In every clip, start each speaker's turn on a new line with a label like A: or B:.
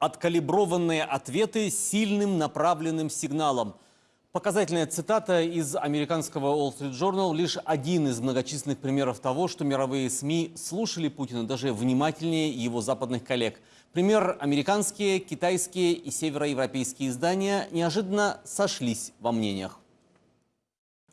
A: Откалиброванные ответы сильным направленным сигналом. Показательная цитата из американского Wall Street Journal – лишь один из многочисленных примеров того, что мировые СМИ слушали Путина даже внимательнее его западных коллег. Пример – американские, китайские и североевропейские издания неожиданно сошлись во мнениях.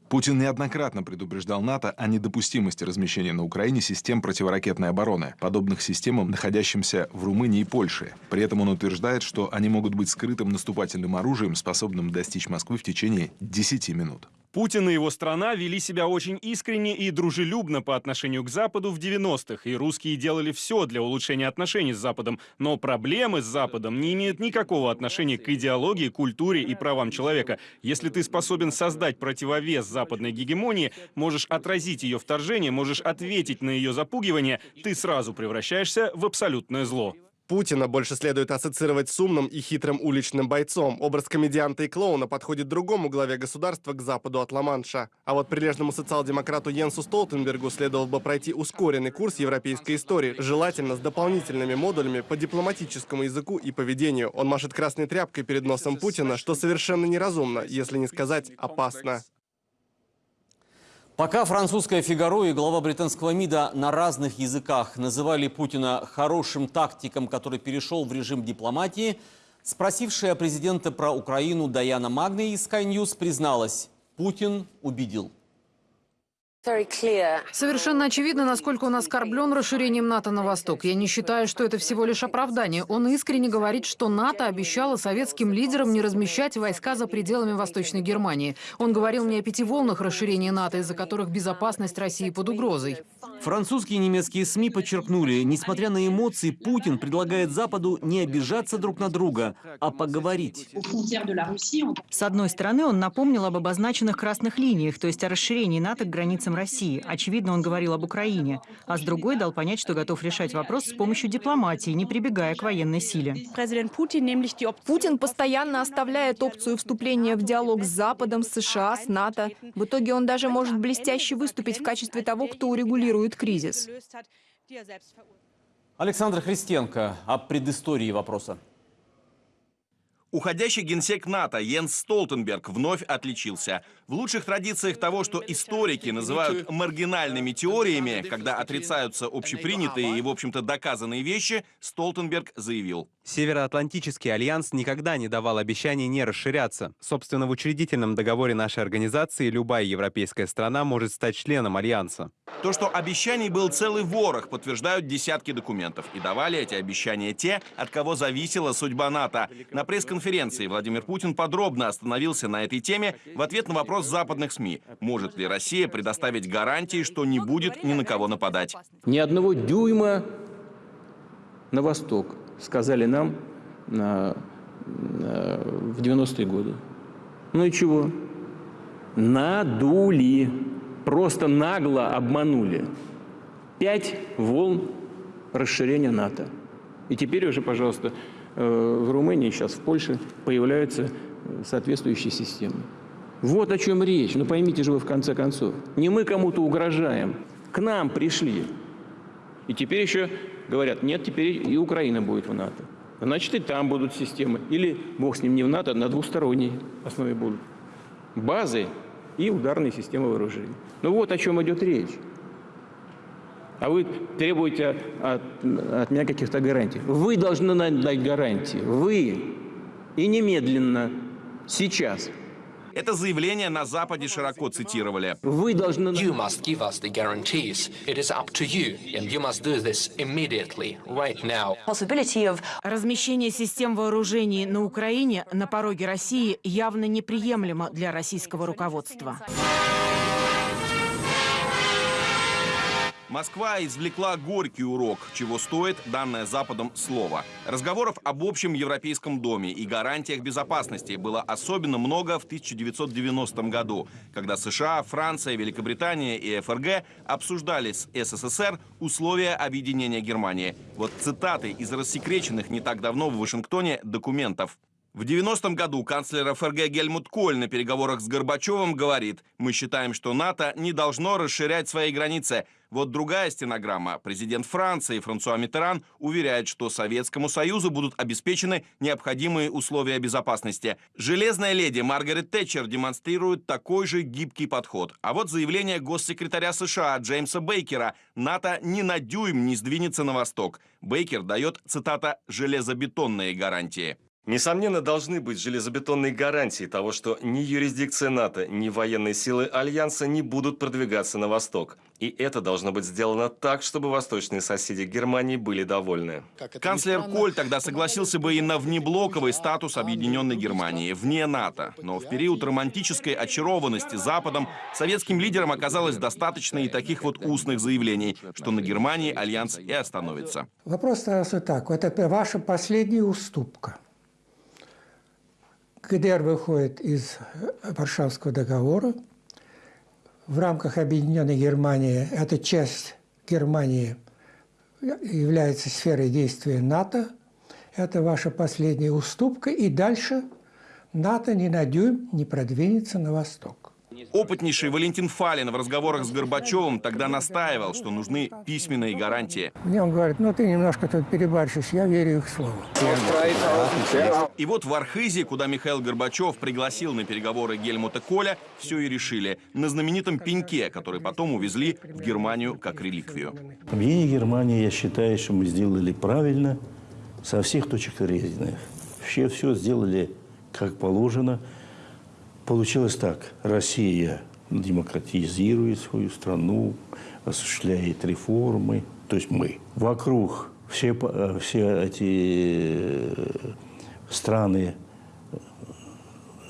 B: Путин неоднократно предупреждал НАТО о недопустимости размещения на Украине систем противоракетной обороны, подобных системам, находящимся в Румынии и Польше. При этом он утверждает, что они могут быть скрытым наступательным оружием, способным достичь Москвы в течение 10 минут.
C: Путин и его страна вели себя очень искренне и дружелюбно по отношению к Западу в 90-х, и русские делали все для улучшения отношений с Западом. Но проблемы с Западом не имеют никакого отношения к идеологии, культуре и правам человека. Если ты способен создать противовес западной гегемонии, можешь отразить ее вторжение, можешь ответить на ее запугивание, ты сразу превращаешься в абсолютное зло.
D: Путина больше следует ассоциировать с умным и хитрым уличным бойцом. Образ комедианта и клоуна подходит другому главе государства к западу от Ла-Манша. А вот прилежному социал-демократу Йенсу Столтенбергу следовало бы пройти ускоренный курс европейской истории, желательно с дополнительными модулями по дипломатическому языку и поведению. Он машет красной тряпкой перед носом Путина, что совершенно неразумно, если не сказать опасно.
A: Пока французское «Фигаро» и глава британского МИДа на разных языках называли Путина хорошим тактиком, который перешел в режим дипломатии, спросившая президента про Украину Даяна Магни из Sky News призналась – Путин убедил.
E: Совершенно очевидно, насколько он оскорблен расширением НАТО на восток. Я не считаю, что это всего лишь оправдание. Он искренне говорит, что НАТО обещало советским лидерам не размещать войска за пределами Восточной Германии. Он говорил мне о пяти волнах расширения НАТО, из-за которых безопасность России под угрозой.
A: Французские и немецкие СМИ подчеркнули, несмотря на эмоции, Путин предлагает Западу не обижаться друг на друга, а поговорить.
F: С одной стороны, он напомнил об обозначенных красных линиях, то есть о расширении НАТО к границам России. Очевидно, он говорил об Украине. А с другой дал понять, что готов решать вопрос с помощью дипломатии, не прибегая к военной силе.
G: Путин постоянно оставляет опцию вступления в диалог с Западом, с США, с НАТО. В итоге он даже может блестяще выступить в качестве того, кто урегулирует кризис.
A: Александр Христенко о предыстории вопроса.
H: Уходящий генсек НАТО Йенс Столтенберг вновь отличился. В лучших традициях того, что историки называют маргинальными теориями, когда отрицаются общепринятые и, в общем-то, доказанные вещи, Столтенберг заявил.
I: Североатлантический альянс никогда не давал обещаний не расширяться. Собственно, в учредительном договоре нашей организации любая европейская страна может стать членом альянса.
H: То, что обещаний был целый ворох, подтверждают десятки документов. И давали эти обещания те, от кого зависела судьба НАТО. На пресс-конференции Владимир Путин подробно остановился на этой теме в ответ на вопрос западных СМИ. Может ли Россия предоставить гарантии, что не будет ни на кого нападать?
J: Ни одного дюйма на восток сказали нам на, на, в 90-е годы. Ну и чего? Надули. Просто нагло обманули. Пять волн расширения НАТО. И теперь уже, пожалуйста, э, в Румынии, сейчас в Польше появляются э, соответствующие системы. Вот о чем речь. Ну поймите же вы в конце концов. Не мы кому-то угрожаем. К нам пришли. И теперь еще говорят, нет, теперь и Украина будет в НАТО. Значит, и там будут системы. Или, бог с ним, не в НАТО, а на двусторонней основе будут. Базы и ударные системы вооружений. Ну вот о чем идет речь. А вы требуете от, от меня каких-то гарантий. Вы должны дать гарантии. Вы. И немедленно. Сейчас.
H: Это заявление на Западе широко цитировали.
J: Вы должны...
K: You must give us the guarantees. It is up to you, and you must do this immediately, right now.
F: Of... Размещение систем вооружений на Украине на пороге России явно неприемлемо для российского руководства.
H: Москва извлекла горький урок, чего стоит данное Западом слово. Разговоров об общем европейском доме и гарантиях безопасности было особенно много в 1990 году, когда США, Франция, Великобритания и ФРГ обсуждали с СССР условия объединения Германии. Вот цитаты из рассекреченных не так давно в Вашингтоне документов. В 90-м году канцлер ФРГ Гельмут Коль на переговорах с Горбачевым говорит, мы считаем, что НАТО не должно расширять свои границы. Вот другая стенограмма. Президент Франции Франсуа Миттеран уверяет, что Советскому Союзу будут обеспечены необходимые условия безопасности. Железная леди Маргарет Тэтчер демонстрирует такой же гибкий подход. А вот заявление госсекретаря США Джеймса Бейкера «НАТО ни на дюйм не сдвинется на восток». Бейкер дает, цитата, «железобетонные гарантии».
L: Несомненно, должны быть железобетонные гарантии того, что ни юрисдикция НАТО, ни военные силы Альянса не будут продвигаться на восток. И это должно быть сделано так, чтобы восточные соседи Германии были довольны.
H: Канцлер Коль тогда согласился бы и на внеблоковый статус Объединенной Германии, вне НАТО. Но в период романтической очарованности Западом советским лидерам оказалось достаточно и таких вот устных заявлений, что на Германии Альянс и остановится.
M: Вопрос становится так. Это ваша последняя уступка. ГДР выходит из Варшавского договора. В рамках Объединенной Германии эта часть Германии является сферой действия НАТО. Это ваша последняя уступка. И дальше НАТО ни на дюйм не продвинется на восток.
H: Опытнейший Валентин Фалин в разговорах с Горбачевым тогда настаивал, что нужны письменные гарантии.
M: Мне он говорит, ну ты немножко тут перебарщишь, я верю их слову.
H: И вот в Архизе, куда Михаил Горбачев пригласил на переговоры Гельмута Коля, все и решили. На знаменитом пеньке, который потом увезли в Германию как реликвию.
N: Объединение Германии, я считаю, что мы сделали правильно со всех точек зрения. Все, все сделали как положено. Получилось так. Россия демократизирует свою страну, осуществляет реформы. То есть мы. Вокруг все, все эти страны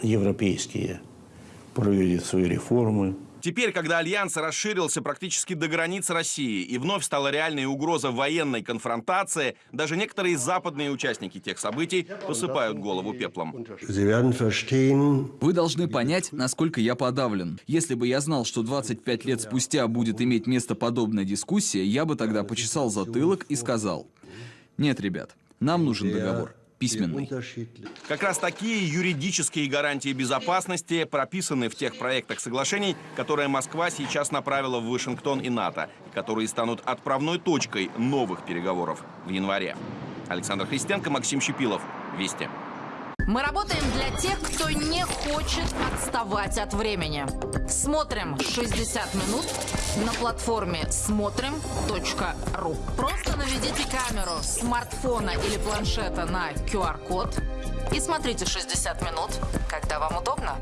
N: европейские проводят свои реформы.
H: Теперь, когда Альянс расширился практически до границ России и вновь стала реальной угроза военной конфронтации, даже некоторые западные участники тех событий посыпают голову пеплом.
O: Вы должны понять, насколько я подавлен. Если бы я знал, что 25 лет спустя будет иметь место подобная дискуссия, я бы тогда почесал затылок и сказал, нет, ребят, нам нужен договор письменный.
H: Как раз такие юридические гарантии безопасности прописаны в тех проектах соглашений, которые Москва сейчас направила в Вашингтон и НАТО, и которые станут отправной точкой новых переговоров в январе. Александр Христенко, Максим Щепилов. Вести.
P: Мы работаем для тех, кто не хочет отставать от времени. Смотрим 60 минут на платформе смотрим.ру. Просто наведите камеру смартфона или планшета на QR-код и смотрите 60 минут, когда вам удобно.